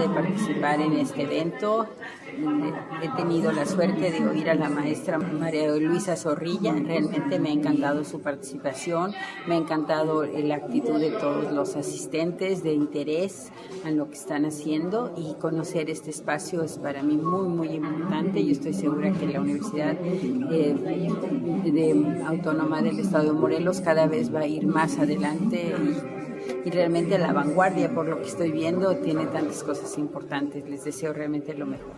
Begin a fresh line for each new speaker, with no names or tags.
de participar en este evento. He tenido la suerte de oír a la maestra María Luisa Zorrilla. Realmente me ha encantado su participación, me ha encantado la actitud de todos los asistentes, de interés en lo que están haciendo y conocer este espacio es para mí muy, muy importante. Yo estoy segura que la Universidad eh, de Autónoma del Estado de Morelos cada vez va a ir más adelante y, y realmente la vanguardia, por lo que estoy viendo, tiene tantas cosas importantes. Les deseo realmente lo mejor.